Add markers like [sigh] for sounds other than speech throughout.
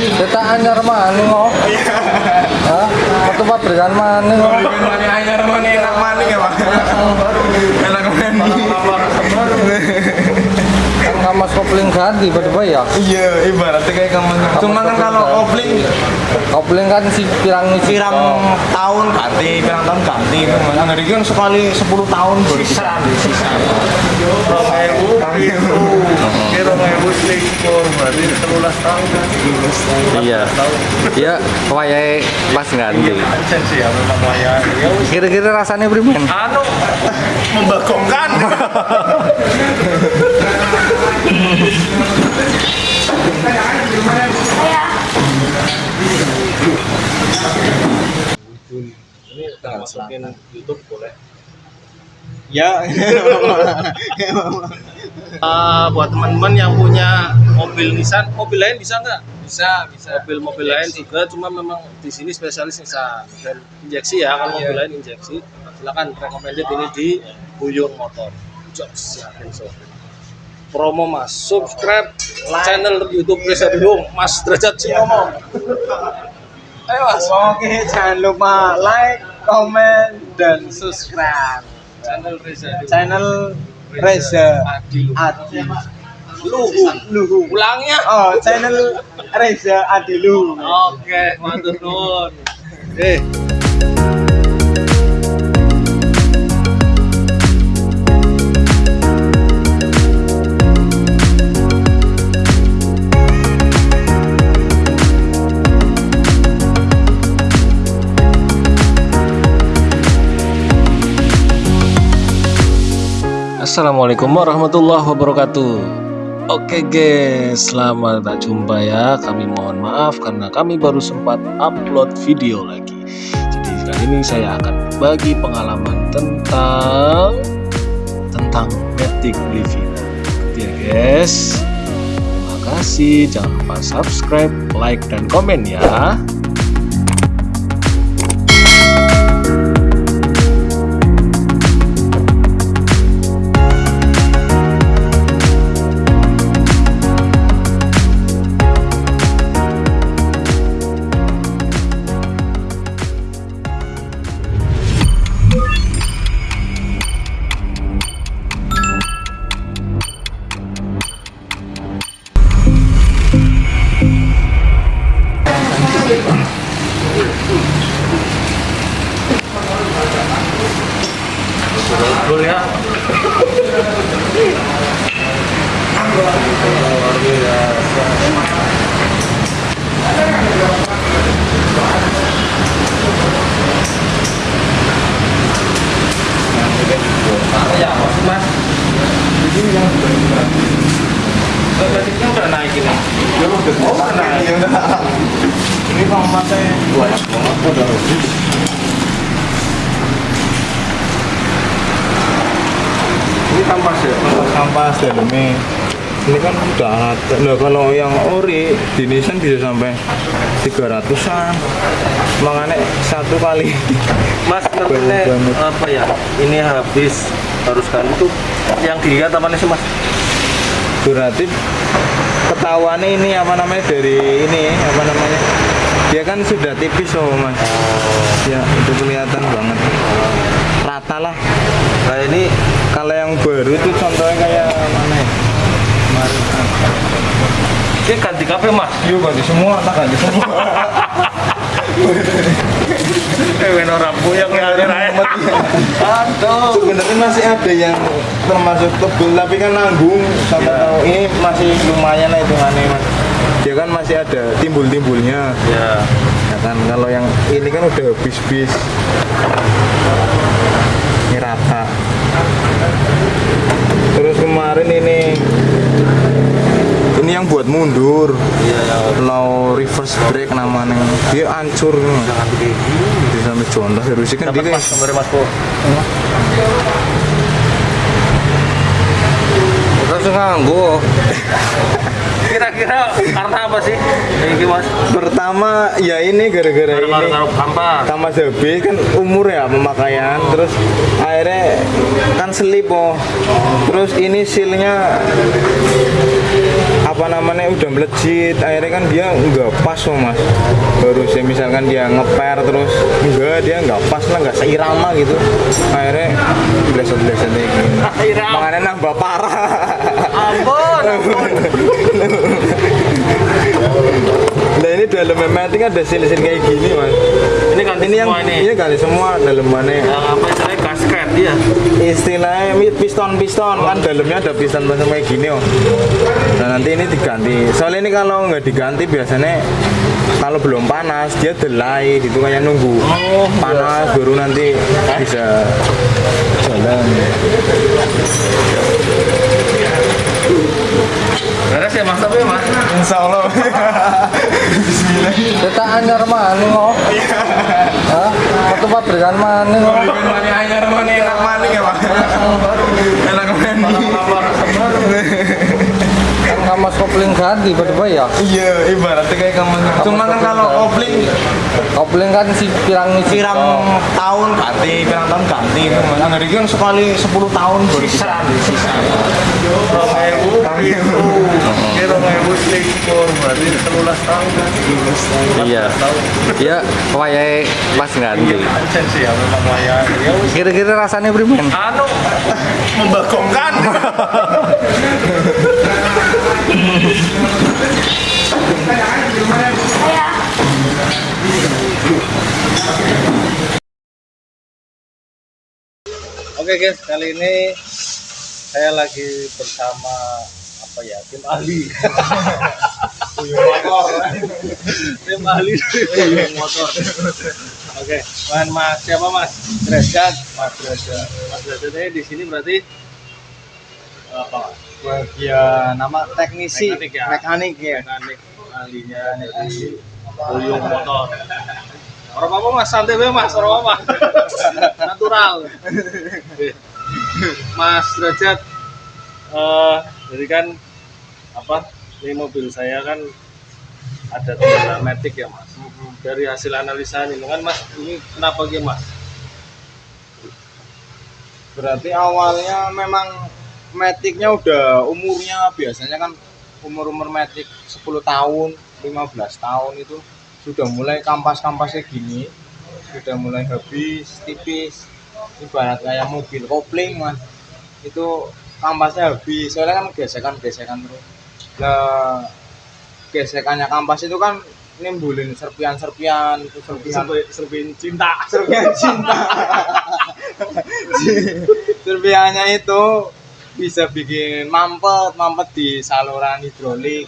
Kita anyar maning kok. Hah? Waktu pabrikan maning kok. Bikin mani anyar mani enak mani ya pak. Enak mani. Kan kamas kopling ganti berdua ya. Iya, ibaratnya kayak kamu. Cuma kan kalau kopling Kopling kan si pirang pirang tahun ganti, pirang tahun ganti. Nah, dari kan sekali 10 tahun baru sisa. Sisa. Kira ngewu selikur, berarti 13 tahun kan? Iya. Iya, wayahe pas ganti. Sensi ya memang. Ya. Kira-kira rasanya primen? Anu membagongkan. [laughs] YouTube boleh. Ya. Ah, buat teman-teman yang punya mobil Nissan, mobil lain bisa nggak? Bisa, bisa. Mobil-mobil lain juga, cuma memang di sini spesialis Nissan dan injeksi ya. Kalau mobil lain injeksi, silakan recommended ini di Buyung Motor. Jobs ya, so. Promo mas, subscribe channel YouTube Reza Buyung, Mas Derajat Sinomo. Ayo mas. Oke, jangan lupa like, comment, dan subscribe Channel Reza channel Reza Adi Adi Luhu. Luhu. Ulangnya. Oh, channel Reza Adi Luhu. Oke, matur nuwun. Eh. Assalamualaikum warahmatullahi wabarakatuh. Oke guys, selamat jumpa ya. Kami mohon maaf karena kami baru sempat upload video lagi. Jadi kali ini saya akan berbagi pengalaman tentang tentang Matic Livina. Ya guys. Terima kasih. Jangan lupa subscribe, like dan komen ya. Ya oh, udah naik. Ya. Ini kalau pakai banyak banget. Ini kampas ya? Kampas dalamnya. Ini kan udah ada. Nah, kalau yang ori di Nissan bisa sampai 300-an. Makanya satu kali. Mas [laughs] ngerti apa ya? Ini habis harus kan itu yang dilihat apa sih mas? Berarti ketahuannya ini apa namanya dari ini apa namanya dia kan sudah tipis oh mas. Ya itu kelihatan banget. Rata lah. Nah ini kalau yang baru itu contohnya kayak mana ya? Kemarin. Ini ganti kafe mas. yuk ganti semua tak ganti semua [laughs] Eh ben ora puyeng ya Aduh. sebenarnya masih ada yang termasuk tebel tapi kan nanggung sampai Ya. tahu ini masih lumayan lah hitungannya mas dia kan masih ada timbul-timbulnya Ya. Ya kan kalau yang ini kan udah bis-bis ini rata terus kemarin ini ini yang buat mundur Iya ya. low reverse brake namanya dia hancur Jangan kayak gini. dia sampai contoh harusnya kan Dapat dia mas gambar mas. Terus nganggo. Kira-kira karena apa sih? Ini mas. pertama ya ini gara-gara ini sama habis kan umur ya pemakaian terus akhirnya kan selip oh terus ini sealnya apa namanya udah melejit akhirnya kan dia nggak pas loh mas. Harusnya misalkan dia ngeper terus enggak dia nggak pas lah nggak seirama gitu. Akhirnya bleset bleset kayak gini. Makanya nambah parah. Ampun, ampun. nah ini dalam memeting ada sil-sil kayak gini mas. Ini ganti ini yang ini. ini kali semua dalemannya Yang apa iya. istilahnya piston-piston kan dalamnya ada piston-piston kayak gini oh. Nah nanti ini diganti. Soalnya ini kalau nggak diganti biasanya kalau belum panas dia delay gitu kayak nunggu panas baru nanti bisa jalan. Beres ya mas tapi ya mas. Insya Allah. Bismillah. Kita anyar mana kok? Hah? Waktu pabrikan mana kok? Mana anyar mana enak maning ya pak? Enak maning. Kan kamas kopling ganti berdua ya. Iya, ibaratnya kayak kamu. Cuma kan kalau kopling Kopling kan si pirang pirang tahun ganti, pirang tahun ganti itu. Nah, dari kan sekali 10 tahun diganti. Sisa. Kira ngebu selingkuh berarti selulas tahun. Iya. Iya, wayahe pas ganti. Sensi ya memang layak. Ya. Kira-kira rasanya primen? Anu membagongkan. [laughs] Oke guys, kali ini saya lagi bersama apa ya tim ahli. tim ahli motor. Oke, Wan Mas siapa Mas? Derajat, Mas Derajat. Mas Derajat ini di sini berarti apa? Mas? Ya, nama teknisi Mekanik ya? mekanik ya. Mekanik ahlinya dari Puyung motor. Orang apa Mas? Santai wae Mas, orang apa? [laughs] Natural. Oke. Mas Derajat eh jadi kan apa? Ini mobil saya kan ada kendala metik ya Mas. Dari hasil analisa ini kan Mas, ini kenapa gitu Mas? Berarti awalnya memang metiknya udah umurnya biasanya kan umur-umur metik 10 tahun, 15 tahun itu sudah mulai kampas-kampasnya gini, sudah mulai habis, tipis. Ibarat kayak mobil kopling mas, itu kampasnya habis, soalnya kan gesekan-gesekan terus. Nah, gesekannya kampas itu kan nimbulin serpian-serpian, serpian Serbin cinta. serpian cinta [laughs] [laughs] serpiannya itu bisa bikin mampet mampet di saluran hidrolik.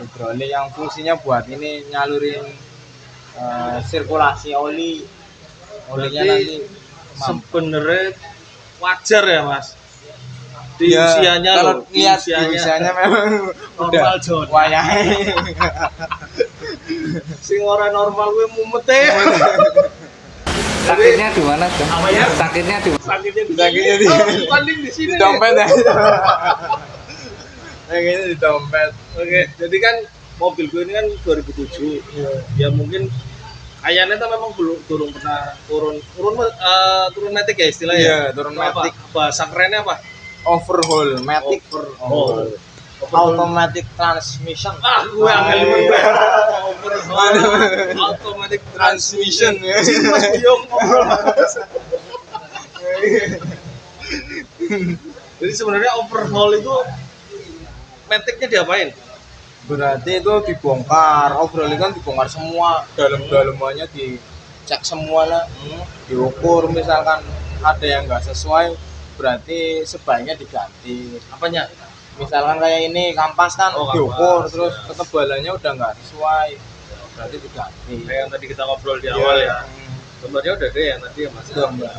Hidrolik yang fungsinya buat ini nyalurin eh, sirkulasi oli. Olinya nanti sebenarnya wajar ya mas? Di Ya, usianya kalau loh di lihat di usianya, usianya memang udah wayahe [laughs] sing ora normal gue mumet e. Sakitnya di mana tuh? Ya? Sakitnya di sakitnya di Sakitnya di- bukan di sini di dompet ya. [laughs] Kayaknya di dompet. Oke jadi kan mobil gue ini kan 2007 ya mungkin kayaknya tuh memang belum turun pernah turun. Turun eh, turun metik ya istilahnya? Iya, turun Apa? matic. bahasa kerennya apa? Overhaul matic overhaul automatic transmission ah gue banget overhaul automatic transmission ya Mas ngobrol. Jadi sebenarnya overhaul itu metiknya diapain? berarti itu dibongkar overhaul itu kan dibongkar semua dalam-dalamannya dicek semua lah diukur misalkan ada yang nggak sesuai berarti sebaiknya diganti Apanya? Misalkan kayak ini kampas kan Oh, diukur terus ya. ketebalannya udah nggak sesuai berarti diganti Kayak yang tadi kita ngobrol di awal ya. Sebenarnya udah deh yang tadi ya Mas. Mbak.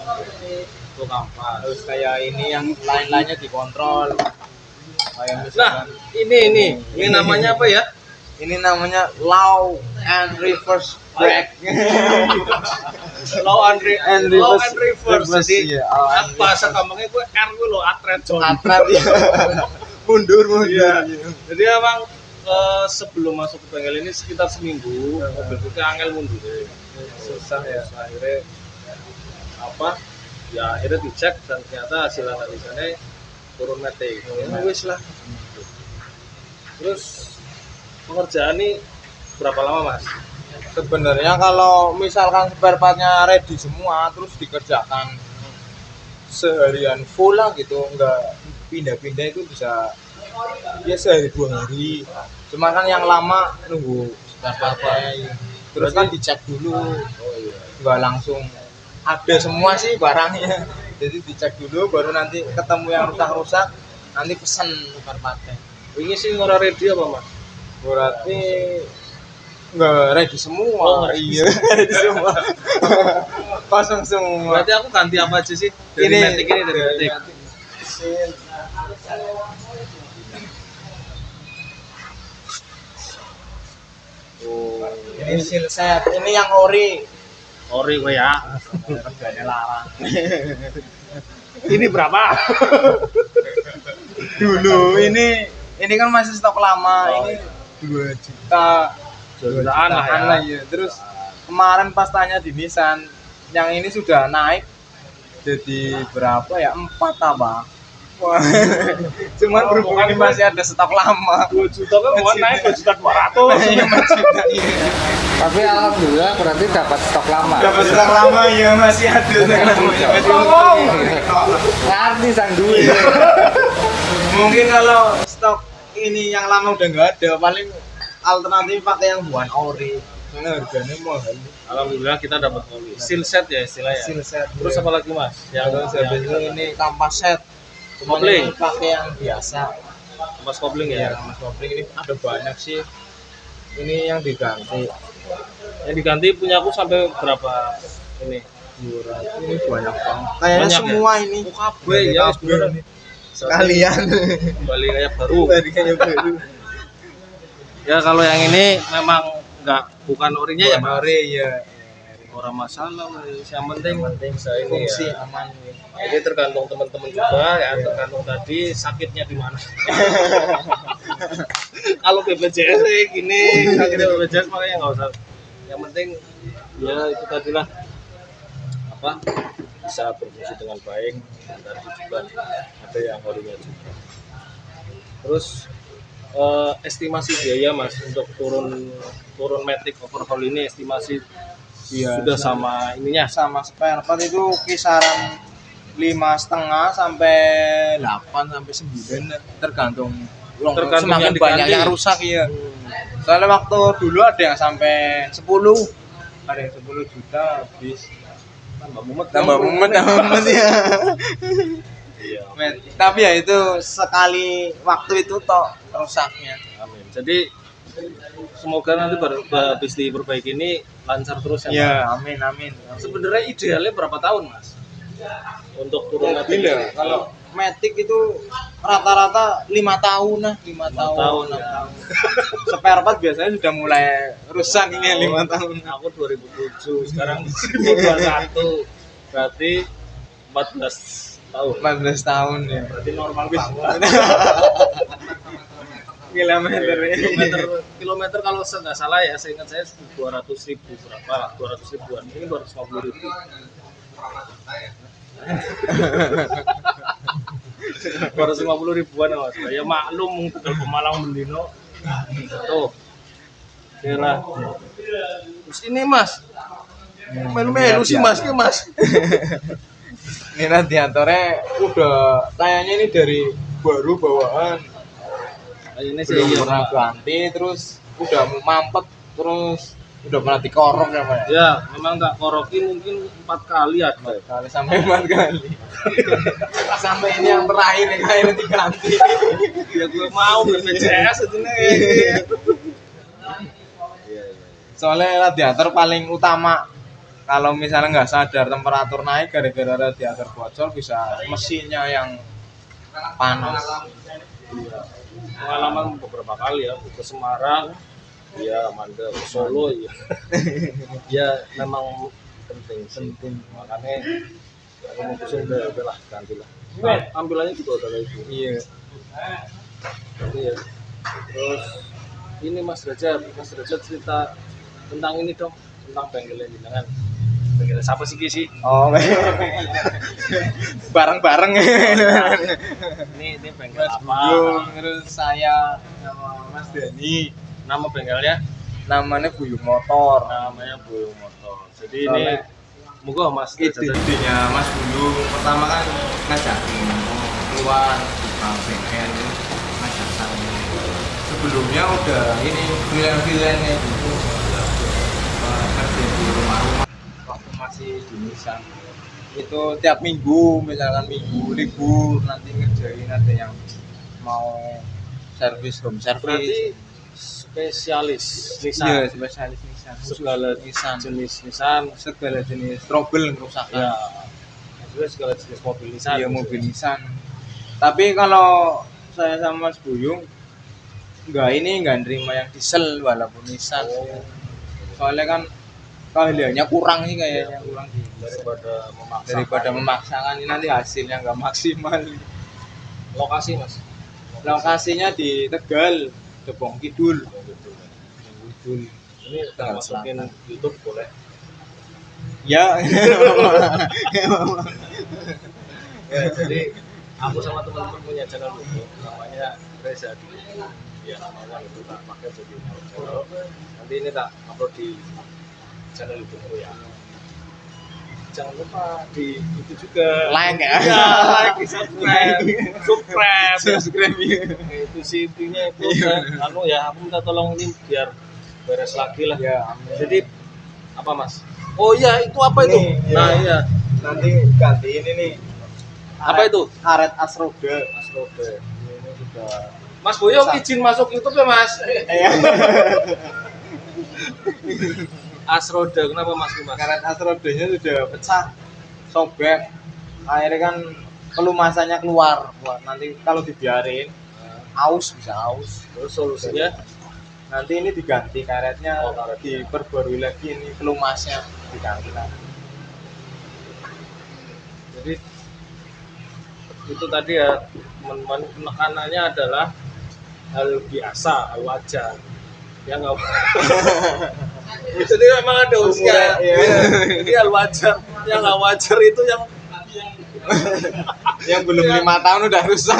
Itu kampas. terus kayak ini yang lain-lainnya dikontrol kayak Nah, misalkan ini ini ini namanya apa ya? ini namanya low and reverse brake Low and, re- And low reverse- and reverse. reverse, Jadi iya, and apa bahasa gampangnya gue R gue lo atret John. atret ya [laughs] mundur mundur Iya. Jadi emang eh, sebelum masuk ke bengkel ini sekitar seminggu mobil gue angel mundur. Susah ya. Akhirnya apa? Ya akhirnya dicek dan ternyata hasil analisanya turun metik. Ya wis lah. terus pengerjaan ini berapa lama mas sebenarnya kalau misalkan spare partnya ready semua terus dikerjakan seharian full lah gitu nggak pindah-pindah itu bisa ya sehari dua hari. Cuma kan yang lama nunggu spare partnya terus kan dicek dulu. Nggak langsung. Ada semua sih barangnya. [laughs] Jadi dicek dulu baru nanti ketemu yang rusak-rusak nanti pesen spare partnya ini sih ngora ready apa mas? Berarti nggak ready semua. Oh, ready iya ready semua. [laughs] Kosong semua. Berarti aku ganti apa aja sih? Dari ini Matic ini dari Matic Oh, ini seal set ini yang ori. Ori gue ya. Harganya larang. Ini berapa? Dulu ini ini kan masih stok lama ini dua juta. Dua jutaan lah ya. lah ya terus kemarin pas tanya di Nissan yang ini sudah naik jadi berapa ya? Empat apa Wah, [laughs] cuman berhubung ini masih ada stok lama. 2 juta kan mau naik 2 juta 200 Iya, iya. Tapi alhamdulillah berarti dapat stok lama. dapat stok lama ya masih ada. Ya, Tolong. Ngerti sang duit. mungkin kalau stok ini yang lama udah nggak ada paling alternatif pakai yang buan ori. Karena harganya mahal. Alhamdulillah kita dapat oli seal set ya istilahnya. Seal set terus apa lagi mas? Yang habis itu ini kampas set cuma Kopling. pakai yang biasa. Mas kopling ya? Ya mas kopling. Ini ada banyak sih. Ini yang diganti. Yang diganti punya aku sampai berapa ini? Murah ini banyak banget. Kayaknya Banyak ya? semua ini. Kabeh? Ya ini. sekalian. Kembali kayak baru. [laughs] Dari kayak baru. Ya kalau yang ini memang nggak bukan orinya ya ori ya orang masalah yang penting penting saya fungsi. aman jadi tergantung teman-teman juga ya. Tergantung tadi sakitnya di mana. [laughs] Kalau BPJS gini. Sakitnya BPJS makanya nggak usah. Yang penting ya itu tadi lah apa bisa berfungsi dengan baik. Dan tadi juga ada yang orinya juga. Terus eh, estimasi biaya mas untuk turun turun matic overhaul ini estimasi Iya, sudah sama ininya? Sama spare part itu kisaran lima setengah sampai delapan sampai sembilan tergantung Tergantung semakin yang banyak yang rusak ya soalnya waktu dulu ada yang sampai 10 ada yang 10 juta habis. Tambah mumet tambah mumet tambah [laughs] mumet ya iya. Men, tapi ya itu sekali waktu itu toh rusaknya. Amin. Jadi semoga nanti ber, habis diperbaiki ini lancar terus ya Mas. ya amin amin sebenarnya idealnya berapa tahun mas untuk turun matic Gila, ini? kalau Matic itu rata-rata lima tahun lah, lima tahun. tahun, ya. tahun. [laughs] Spare part biasanya sudah mulai rusak ini lima tahun. aku 2007 sekarang [laughs] 2021 berarti 14 tahun 14 tahun ya. berarti normal banget [laughs] Kilometer ya. kilometer kilometer kalau saya nggak salah ya saya ingat saya 200 ribu berapa lah 200 ribuan ini 250 ribu. [laughs] dua ratus lima puluh ribuan ya mas ya maklum tinggal pemalang mendino. Tuh. Oke lah. Terus ini mas. Melu-melu sih mas ini mas. [laughs] Ini radiatornya udah kayaknya ini dari baru bawaan. Ini sih Belum iya pernah ganti terus udah mau mampet terus udah pernah dikorok ya Pak. ya? ya memang nggak koroki mungkin empat kali ada Kali sampai empat kali. [laughs] sampai ini yang terakhir yang akhirnya diganti. [laughs] ya gue mau BPJS itu nih soalnya radiator paling utama kalau misalnya nggak sadar temperatur naik gara-gara radiator bocor bisa mesinnya yang panas pengalaman beberapa kali ya ke Semarang ya Manda ke Solo ya. [laughs] Ya memang penting penting. Makanya aku mutusin udah udah lah ganti lah nah, tampilannya juga udah kayak gitu. Iya. Tapi ya terus ini Mas Derajat. Mas Derajat cerita tentang ini dong tentang bengkel jenengan bengkel siapa sih Ki, sih Oh, [laughs] bareng-bareng. ini ini bengkel apa? Buyung, terus saya sama Mas Dani. nama bengkelnya? Namanya Buyung Motor. namanya Buyung Motor. Jadi ini Soalnya- moga Mas Ide-idenya Mas Buyung. Pertama kan ngajakin keluar buka bengkel ngajak saya. Sebelumnya udah ini freelance-freelance kayak gitu. Eh, Kerja di rumah-rumah waktu masih di Nisan. Itu tiap minggu, misalkan minggu libur nanti ngerjain ada yang mau servis home service. berarti spesialis Iya, Nissan spesialis Nisan. segala Nisan. jenis Nissan segala jenis trouble kerusakan. ya juga segala jenis mobil Nissan Iya mobil Nissan. Tapi kalau saya sama Mas Buyung enggak ini enggak nerima yang diesel walaupun Nissan. Soalnya kan keahliannya kurang sih kayaknya kurang di daripada memaksa daripada memaksakan ini nanti hasilnya enggak maksimal. lokasi mas Lokasinya di Tegal, Depong Kidul. Kidul. ini kita masukin. YouTube boleh Ya. [laughs] ya jadi aku sama teman-teman punya channel YouTube namanya Reza Dwi ya namanya itu tak pakai jadi channel nanti ini tak upload di channel YouTube ya jangan lupa di itu juga Like ya. ya like [laughs] subscribe subscribe Subscribe ya. itu sih intinya itu kan anu ya aku minta tolong ini biar beres lagi lah Ya, amin. jadi apa mas oh iya itu apa itu Nih, iya. nah iya nanti ganti ini nih. apa itu Karet Asroda. Asrobe Ini sudah Mas Boyo izin masuk YouTube ya Mas Iya. [laughs] Asroda kenapa Mas Mas karet Asrodanya sudah pecah, sobek. Akhirnya kan pelumasannya keluar. Wah, nanti kalau dibiarin aus bisa aus. terus solusinya Nanti ini diganti karetnya, Oh, karetnya. diperbarui lagi ini pelumasnya diganti lagi. jadi itu tadi ya teman-teman penekanannya adalah hal biasa hal wajar ya nggak [laughs] jadi memang ada usia. Iya. jadi hal wajar. Yang nggak wajar itu yang Yang belum lima tahun udah rusak.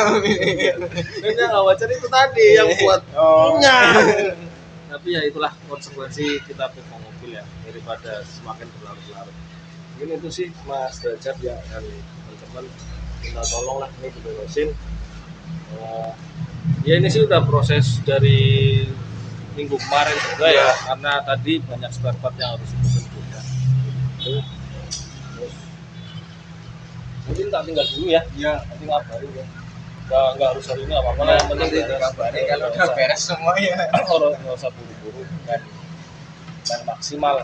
dan yang nggak wajar itu tadi yang buat Oh. [laughs] tapi ya itulah konsekuensi kita punya mobil ya daripada semakin berlarut-larut. Mungkin itu sih Mas Derajat ya dan teman-teman. Minta tolong lah ini diberesin. Eh, ya ini sih udah proses dari minggu kemarin juga ya karena tadi banyak spare part yang harus dipesan juga mungkin tak tinggal dulu ya. Iya. nanti ngabarin ya. Nggak nggak harus hari ini apa apa yang penting Nanti dikabarin kalau udah beres semuanya. orang nggak usah buru-buru main main maksimal.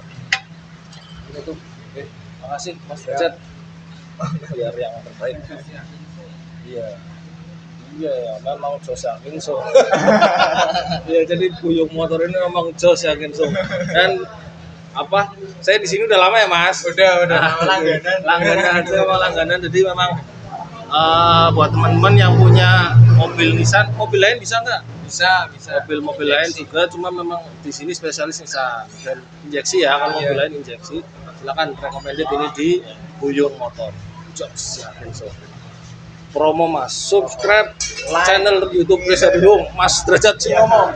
Ini tuh oke makasih mas Derajat [laughs] biar yang terbaik. Iya iya ya memang jos yakin so. [laughs] Iya jadi buyung motor ini memang jos yakin so. Dan apa saya di sini udah lama ya mas? Udah, udah. Nah, langganan. langganan saya mau langganan. Jadi memang eh, buat teman-teman yang punya mobil Nissan mobil lain bisa nggak? Bisa, bisa. mobil-mobil lain juga cuma memang di sini spesialis Nissan. Dan injeksi ya kalau mobil Iya. lain injeksi. Silakan recommended ini di Buyung Motor. Jobs yakin so promo mas. Subscribe channel YouTube Reza Buyung Mas Derajat Sinomo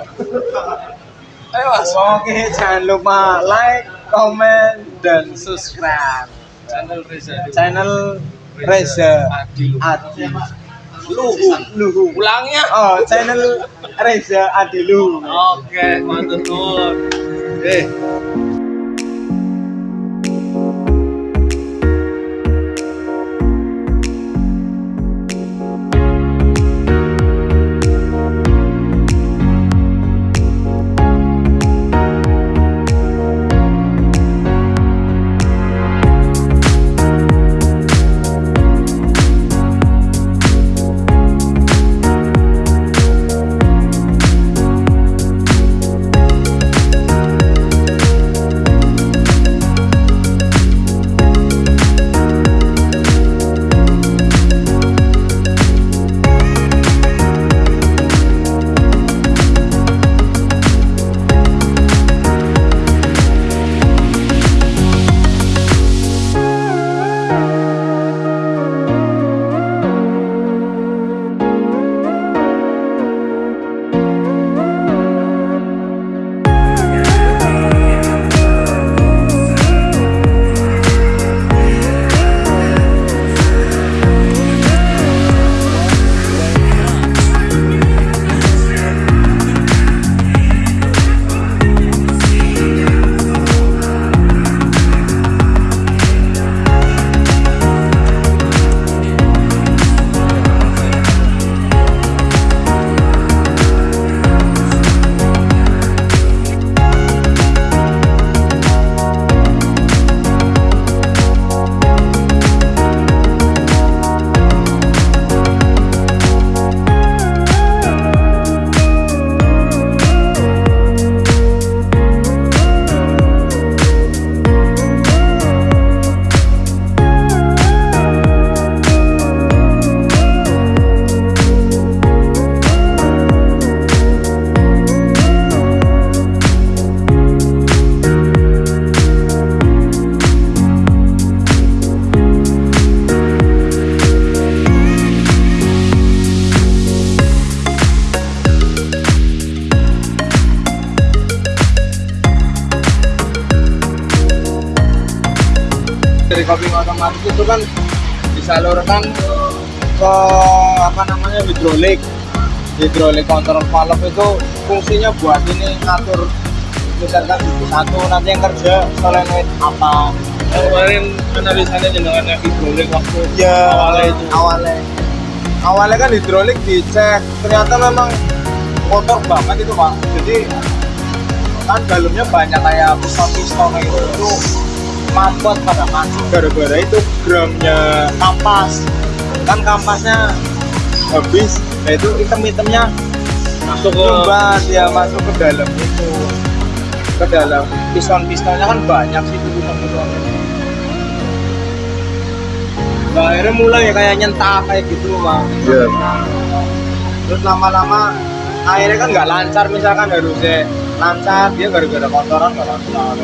ayo mas. Oke, jangan lupa like, comment, dan subscribe. Channel Reza channel Reza Adi Adi Luhu. Luhu. ulangnya Oh, channel Reza Adi Luhu. oke mantap tuh eh kan disalurkan ke apa namanya hidrolik. Hidrolik kontrol valve itu fungsinya buat ini ngatur misalkan satu nanti yang kerja solenoid apa. Kemarin analisanya jenengan yang hidrolik waktu ya awalnya itu. awalnya. Awalnya kan hidrolik dicek ternyata memang kotor banget itu pak. Jadi kan dalamnya banyak kayak piston-piston itu itu mampet pada mati gara-gara itu gramnya kampas kan kampasnya habis nah itu item-itemnya masuk ke nyumbat ya masuk ke dalam itu. Ke dalam. Piston-pistonnya kan banyak sih piston-pistonnya nah, akhirnya mulai kayak nyentak kayak gitu mah Iya. terus lama-lama akhirnya kan nggak lancar misalkan harusnya lancar. Dia gara-gara kotoran nggak lancar